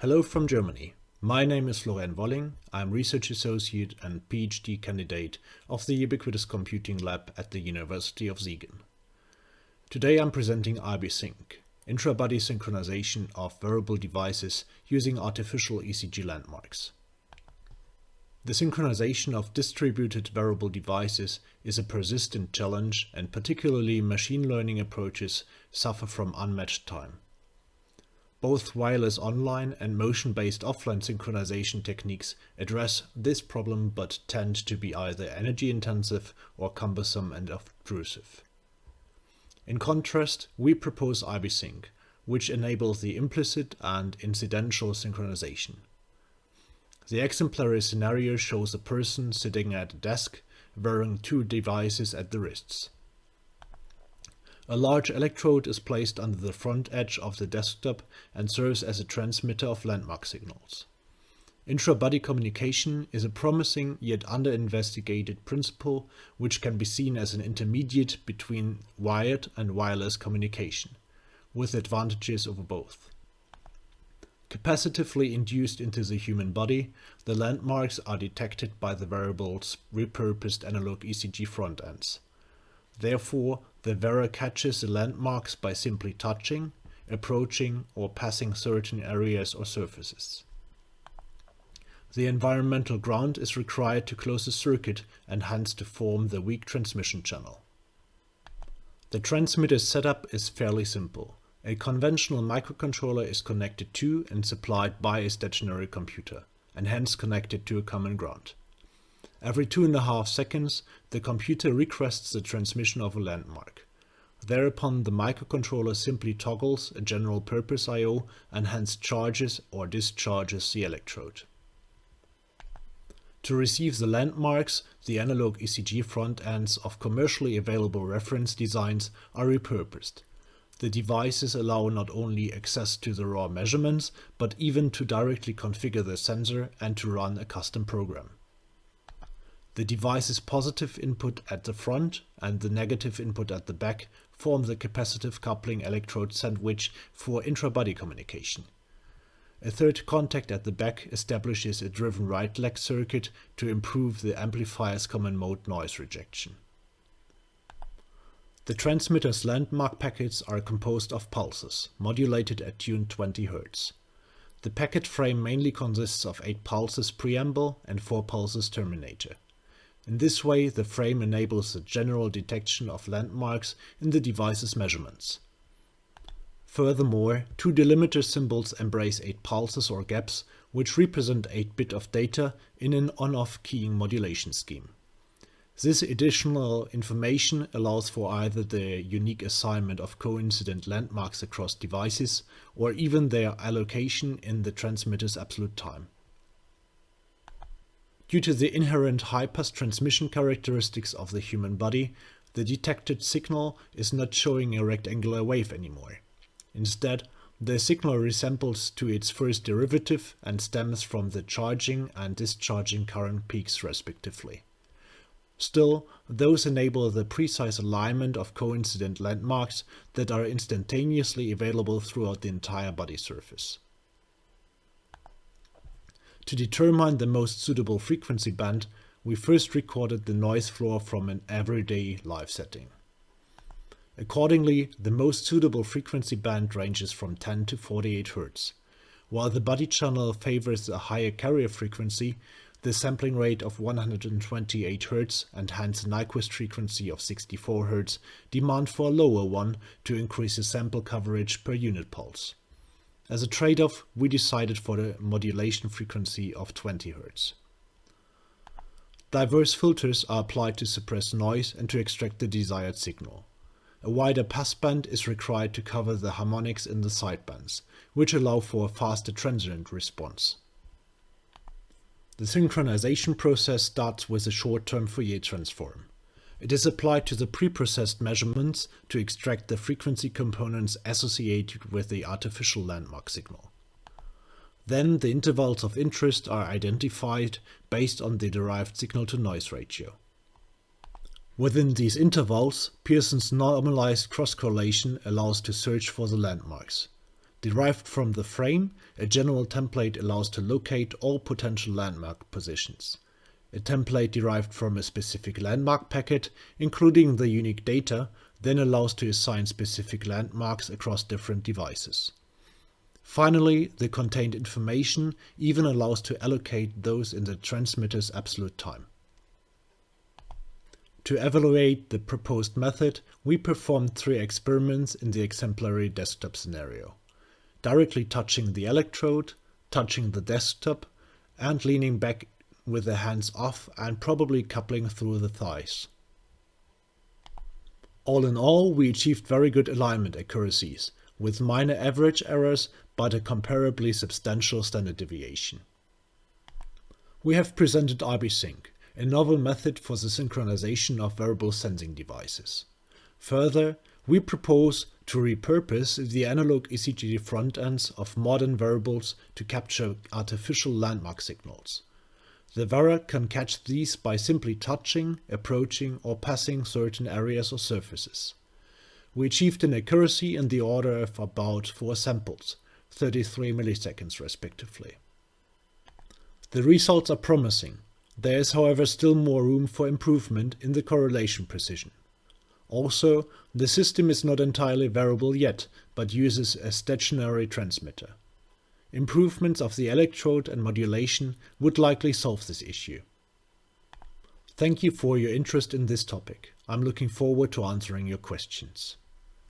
Hello from Germany. My name is Florian Wolling. I'm Research Associate and PhD candidate of the Ubiquitous Computing Lab at the University of Siegen. Today I'm presenting IBSync, intra-body synchronization of wearable devices using artificial ECG landmarks. The synchronization of distributed wearable devices is a persistent challenge and particularly machine learning approaches suffer from unmatched time. Both wireless online and motion-based offline synchronization techniques address this problem but tend to be either energy-intensive or cumbersome and obtrusive. In contrast, we propose IBSync, which enables the implicit and incidental synchronization. The exemplary scenario shows a person sitting at a desk wearing two devices at the wrists. A large electrode is placed under the front edge of the desktop and serves as a transmitter of landmark signals. Intra-body communication is a promising yet under-investigated principle which can be seen as an intermediate between wired and wireless communication, with advantages over both. Capacitively induced into the human body, the landmarks are detected by the wearable's repurposed analog ECG front ends. Therefore, the wearer catches the landmarks by simply touching, approaching or passing certain areas or surfaces. The environmental ground is required to close the circuit and hence to form the weak transmission channel. The transmitter setup is fairly simple. A conventional microcontroller is connected to and supplied by a stationary computer, and hence connected to a common ground. Every two and a half seconds, the computer requests the transmission of a landmark. Thereupon the microcontroller simply toggles a general purpose I.O. and hence charges or discharges the electrode. To receive the landmarks, the analog ECG front ends of commercially available reference designs are repurposed. The devices allow not only access to the raw measurements, but even to directly configure the sensor and to run a custom program. The device's positive input at the front and the negative input at the back form the capacitive coupling electrode sandwich for intra-body communication. A third contact at the back establishes a driven right leg circuit to improve the amplifier's common mode noise rejection. The transmitter's landmark packets are composed of pulses, modulated at tune 20 Hz. The packet frame mainly consists of 8 pulses preamble and 4 pulses terminator. In this way, the frame enables the general detection of landmarks in the device's measurements. Furthermore, two delimiter symbols embrace 8 pulses or gaps, which represent 8 bit of data in an on-off keying modulation scheme. This additional information allows for either the unique assignment of coincident landmarks across devices or even their allocation in the transmitter's absolute time. Due to the inherent high-pass transmission characteristics of the human body, the detected signal is not showing a rectangular wave anymore. Instead, the signal resembles to its first derivative and stems from the charging and discharging current peaks respectively. Still, those enable the precise alignment of coincident landmarks that are instantaneously available throughout the entire body surface. To determine the most suitable frequency band, we first recorded the noise floor from an everyday live setting. Accordingly, the most suitable frequency band ranges from 10 to 48 Hz. While the body channel favors a higher carrier frequency, the sampling rate of 128 Hz and hence Nyquist frequency of 64 Hz demand for a lower one to increase the sample coverage per unit pulse. As a trade-off, we decided for the modulation frequency of 20 Hz. Diverse filters are applied to suppress noise and to extract the desired signal. A wider passband is required to cover the harmonics in the sidebands, which allow for a faster transient response. The synchronization process starts with a short-term Fourier transform. It is applied to the preprocessed measurements to extract the frequency components associated with the artificial landmark signal. Then the intervals of interest are identified based on the derived signal-to-noise ratio. Within these intervals, Pearson's normalized cross-correlation allows to search for the landmarks. Derived from the frame, a general template allows to locate all potential landmark positions. A template derived from a specific landmark packet, including the unique data, then allows to assign specific landmarks across different devices. Finally, the contained information even allows to allocate those in the transmitter's absolute time. To evaluate the proposed method, we performed three experiments in the exemplary desktop scenario directly touching the electrode, touching the desktop, and leaning back with the hands off and probably coupling through the thighs. All in all, we achieved very good alignment accuracies, with minor average errors but a comparably substantial standard deviation. We have presented IBSync, a novel method for the synchronization of wearable sensing devices. Further, we propose to repurpose the analog ECG front ends of modern wearables to capture artificial landmark signals. The wearer can catch these by simply touching, approaching or passing certain areas or surfaces. We achieved an accuracy in the order of about 4 samples, 33 milliseconds respectively. The results are promising. There is however still more room for improvement in the correlation precision. Also, the system is not entirely wearable yet, but uses a stationary transmitter. Improvements of the electrode and modulation would likely solve this issue. Thank you for your interest in this topic. I'm looking forward to answering your questions.